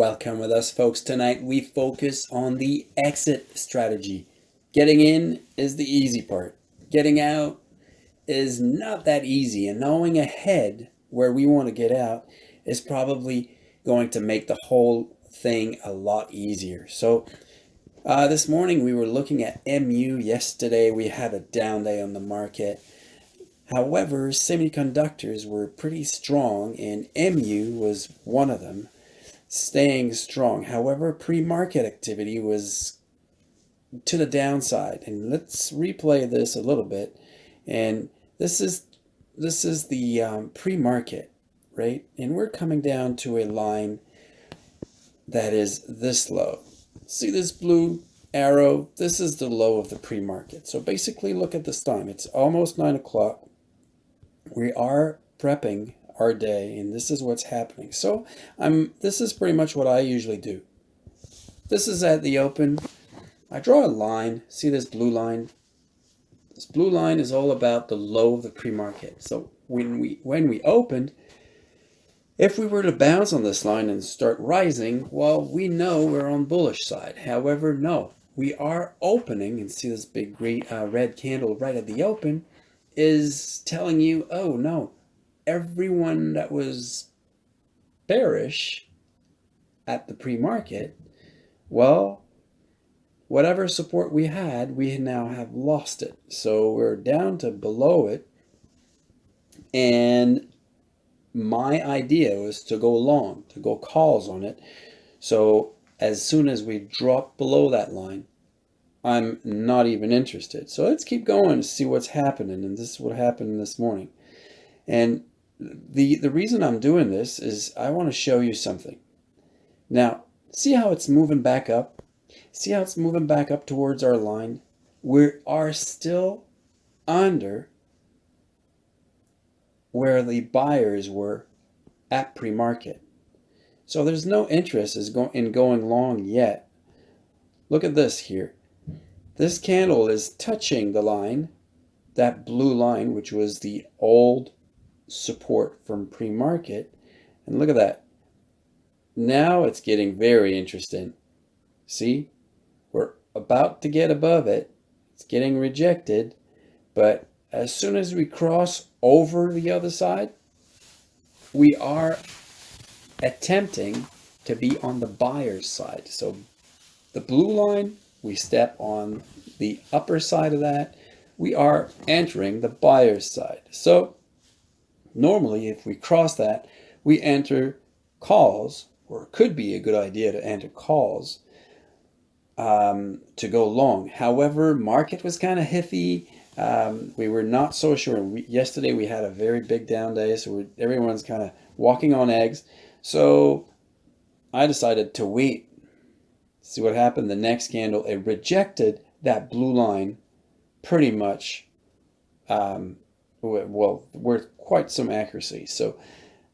Welcome with us folks. Tonight we focus on the exit strategy. Getting in is the easy part. Getting out is not that easy and knowing ahead where we want to get out is probably going to make the whole thing a lot easier. So uh, this morning we were looking at MU. Yesterday we had a down day on the market. However, semiconductors were pretty strong and MU was one of them staying strong. However, pre-market activity was to the downside. And let's replay this a little bit. And this is this is the um, pre-market, right? And we're coming down to a line that is this low. See this blue arrow? This is the low of the pre-market. So basically look at this time. It's almost nine o'clock. We are prepping our day and this is what's happening. So I'm this is pretty much what I usually do. This is at the open. I draw a line. See this blue line? This blue line is all about the low of the pre-market. So when we when we opened, if we were to bounce on this line and start rising, well, we know we're on bullish side. However, no, we are opening and see this big green, uh, red candle right at the open is telling you, oh no, everyone that was bearish at the pre-market, well, whatever support we had, we now have lost it. So we're down to below it. And my idea was to go long, to go calls on it. So as soon as we drop below that line, I'm not even interested. So let's keep going to see what's happening. And this is what happened this morning. And the, the reason I'm doing this is I want to show you something. Now, see how it's moving back up? See how it's moving back up towards our line? We are still under where the buyers were at pre-market. So there's no interest is going in going long yet. Look at this here. This candle is touching the line, that blue line, which was the old support from pre-market. And look at that. Now it's getting very interesting. See, we're about to get above it. It's getting rejected. But as soon as we cross over the other side, we are attempting to be on the buyer's side. So the blue line, we step on the upper side of that. We are entering the buyer's side. So Normally, if we cross that, we enter calls, or it could be a good idea to enter calls um, to go long. However, market was kind of iffy. Um, we were not so sure. We, yesterday we had a very big down day, so everyone's kind of walking on eggs. So I decided to wait, see what happened. The next candle, it rejected that blue line pretty much um, well, with quite some accuracy. So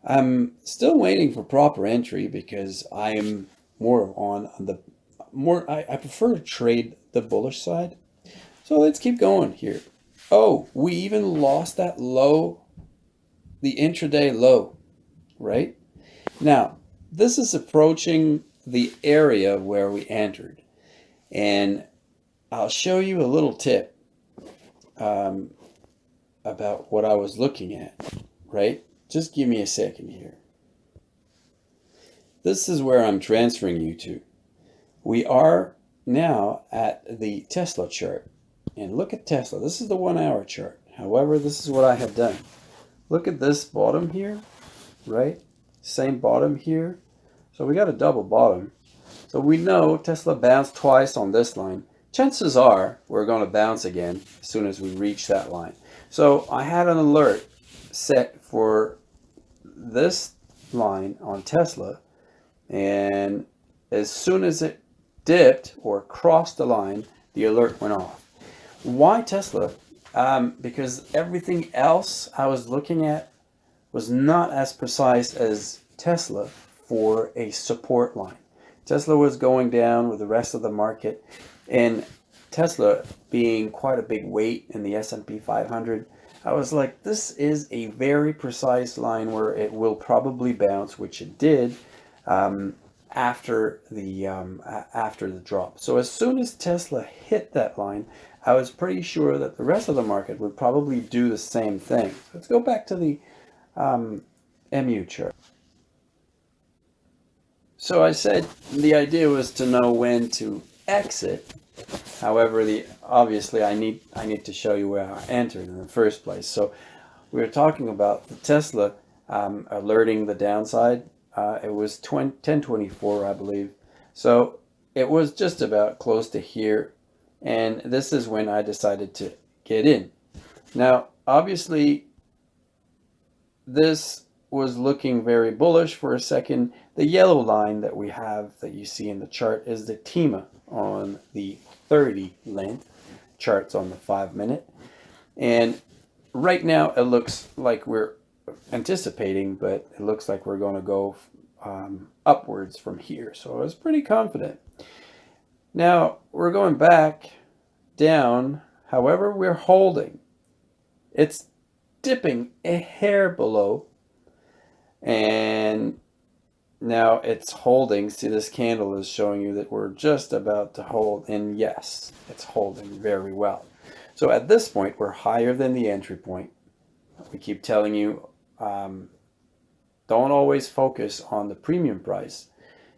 I'm still waiting for proper entry because I'm more on the more, I, I prefer to trade the bullish side. So let's keep going here. Oh, we even lost that low, the intraday low, right? Now, this is approaching the area where we entered. And I'll show you a little tip. Um, about what I was looking at, right? Just give me a second here. This is where I'm transferring you to. We are now at the Tesla chart. And look at Tesla. This is the one hour chart. However, this is what I have done. Look at this bottom here, right? Same bottom here. So we got a double bottom. So we know Tesla bounced twice on this line. Chances are we're going to bounce again as soon as we reach that line. So I had an alert set for this line on Tesla and as soon as it dipped or crossed the line, the alert went off. Why Tesla? Um, because everything else I was looking at was not as precise as Tesla for a support line. Tesla was going down with the rest of the market and Tesla being quite a big weight in the S&P 500, I was like, this is a very precise line where it will probably bounce, which it did. Um, after the um, after the drop. So as soon as Tesla hit that line, I was pretty sure that the rest of the market would probably do the same thing. Let's go back to the um, MU chart. So I said the idea was to know when to exit. However, the obviously I need I need to show you where I entered in the first place. So we were talking about the Tesla um, alerting the downside. Uh, it was 20, 1024, I believe. So it was just about close to here. And this is when I decided to get in. Now, obviously, this was looking very bullish for a second. The yellow line that we have that you see in the chart is the TEMA on the 30 length charts on the five minute. And right now it looks like we're anticipating, but it looks like we're going to go um, upwards from here. So I was pretty confident. Now we're going back down. However, we're holding. It's dipping a hair below. And now it's holding. See, this candle is showing you that we're just about to hold. And yes, it's holding very well. So at this point, we're higher than the entry point. We keep telling you, um, don't always focus on the premium price.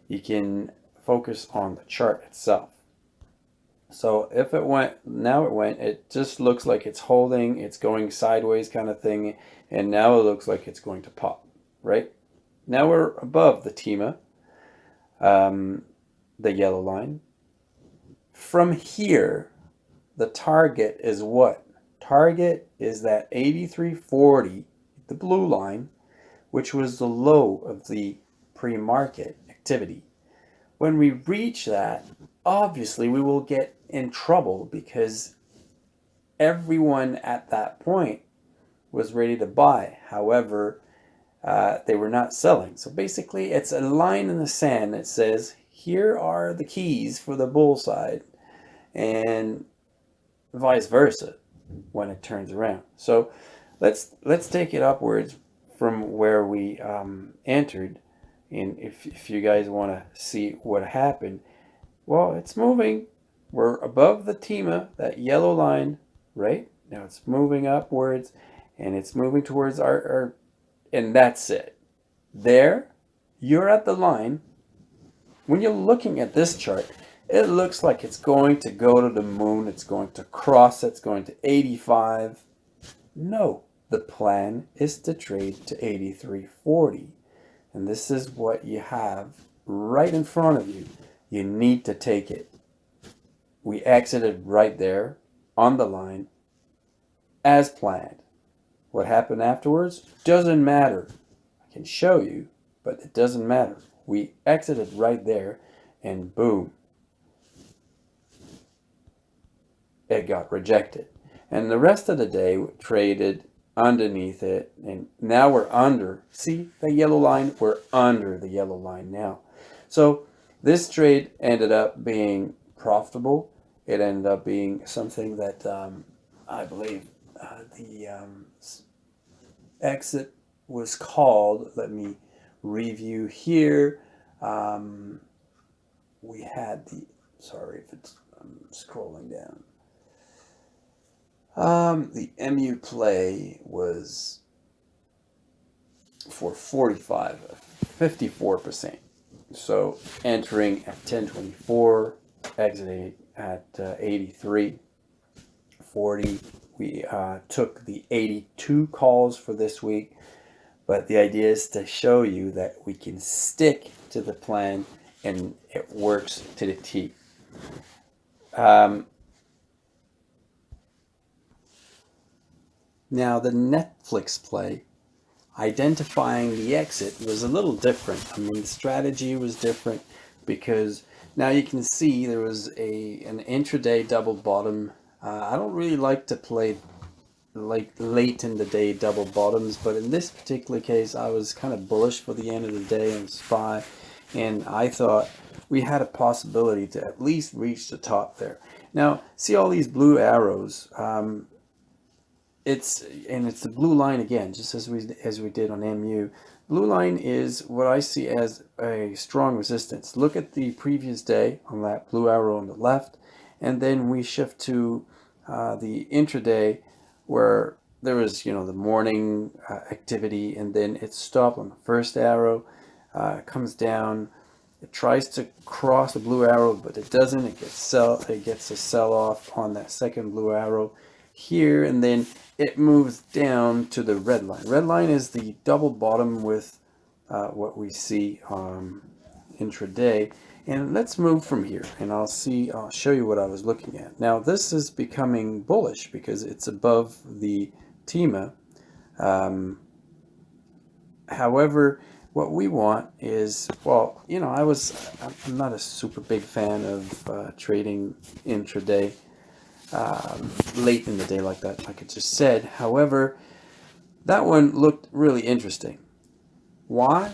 You can focus on the chart itself. So if it went, now it went, it just looks like it's holding, it's going sideways kind of thing. And now it looks like it's going to pop, right? Now we're above the TEMA, um, the yellow line. From here, the target is what? Target is that 8340, the blue line, which was the low of the pre-market activity. When we reach that, obviously we will get in trouble because everyone at that point was ready to buy. However, uh, they were not selling. So basically it's a line in the sand that says, here are the keys for the bull side. And vice versa when it turns around. So let's let's take it upwards from where we um, entered. And if, if you guys want to see what happened, well, it's moving. We're above the TEMA, that yellow line, right? Now it's moving upwards and it's moving towards our, our and that's it. There, you're at the line. When you're looking at this chart, it looks like it's going to go to the moon. It's going to cross. It's going to 85. No, the plan is to trade to 83.40. And this is what you have right in front of you. You need to take it. We exited right there on the line as planned. What happened afterwards doesn't matter. I can show you, but it doesn't matter. We exited right there and boom, it got rejected. And the rest of the day traded underneath it. And now we're under. See the yellow line? We're under the yellow line now. So this trade ended up being profitable. It ended up being something that um, I believe uh, the um, exit was called. Let me review here. Um, we had the, sorry if it's, I'm scrolling down. Um, the MU play was for 45, 54%. So entering at 1024, exiting at uh, 83, 40. We uh, took the 82 calls for this week, but the idea is to show you that we can stick to the plan and it works to the T. Um, Now the Netflix play, identifying the exit was a little different. I mean, the strategy was different because now you can see there was a an intraday double bottom. Uh, I don't really like to play like late in the day double bottoms, but in this particular case, I was kind of bullish for the end of the day on SPY, and I thought we had a possibility to at least reach the top there. Now, see all these blue arrows. Um, it's and it's the blue line again, just as we as we did on MU. blue line is what I see as a strong resistance. Look at the previous day on that blue arrow on the left, and then we shift to uh, the intraday where there was, you know, the morning uh, activity, and then it stopped on the first arrow, uh, comes down, it tries to cross the blue arrow, but it doesn't. It gets sell. It gets a sell off on that second blue arrow here, and then it moves down to the red line. Red line is the double bottom with uh, what we see um, intraday. And let's move from here, and I'll see. I'll show you what I was looking at. Now this is becoming bullish because it's above the TEMA. Um, however, what we want is, well, you know, I was, I'm not a super big fan of uh, trading intraday um, late in the day like that, like I just said. However, that one looked really interesting. Why?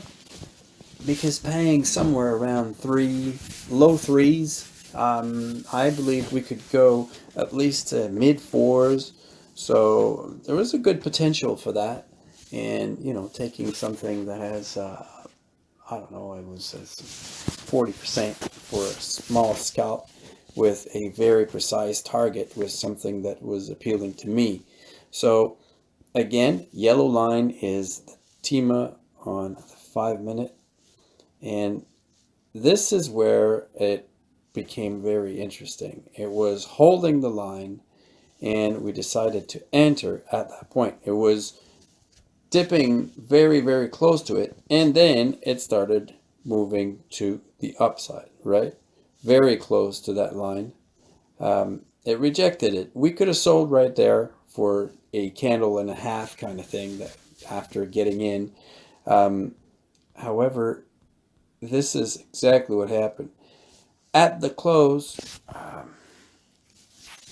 Because paying somewhere around three, low threes, um, I believe we could go at least to mid fours. So there was a good potential for that and you know taking something that has uh, I don't know it was 40% for a small scalp with a very precise target was something that was appealing to me so again yellow line is the TEMA on the five minute and this is where it became very interesting it was holding the line and we decided to enter at that point it was dipping very, very close to it. And then it started moving to the upside, right? Very close to that line. Um, it rejected it. We could have sold right there for a candle and a half kind of thing that after getting in. Um, however, this is exactly what happened. At the close, um,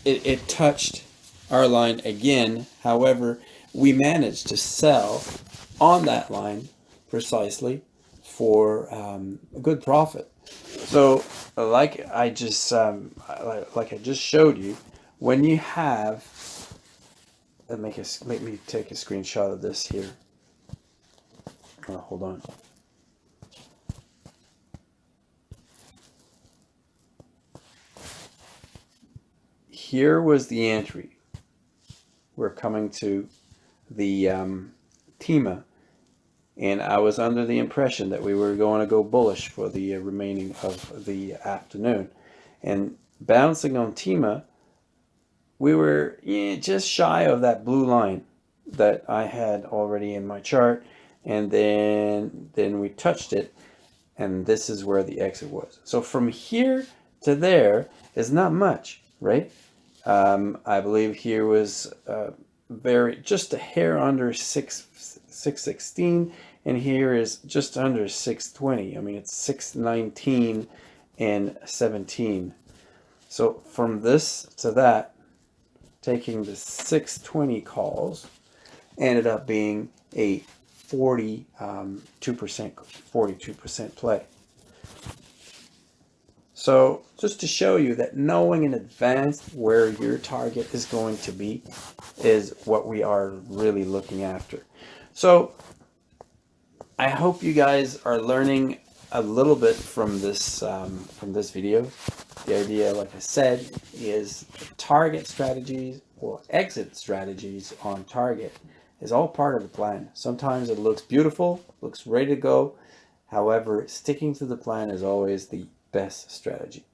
it, it touched our line again. However, we managed to sell on that line precisely for um, a good profit. So like I just um, like I just showed you, when you have let make a make me take a screenshot of this here. Oh, hold on. Here was the entry. We're coming to the um, and I was under the impression that we were going to go bullish for the uh, remaining of the afternoon. And bouncing on TEMA, we were yeah, just shy of that blue line that I had already in my chart. And then, then we touched it, and this is where the exit was. So from here to there is not much, right? Um, I believe here was uh, very just a hair under 6 616 and here is just under 620 I mean it's 619 and 17 so from this to that taking the 620 calls ended up being a 42 um, percent 42 percent play so just to show you that knowing in advance where your target is going to be is what we are really looking after. So I hope you guys are learning a little bit from this um, from this video. The idea, like I said, is target strategies or exit strategies on target is all part of the plan. Sometimes it looks beautiful, looks ready to go. However, sticking to the plan is always the best strategy.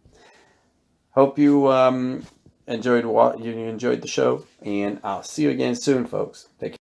Hope you um, enjoyed what you enjoyed the show, and I'll see you again soon, folks. Take care.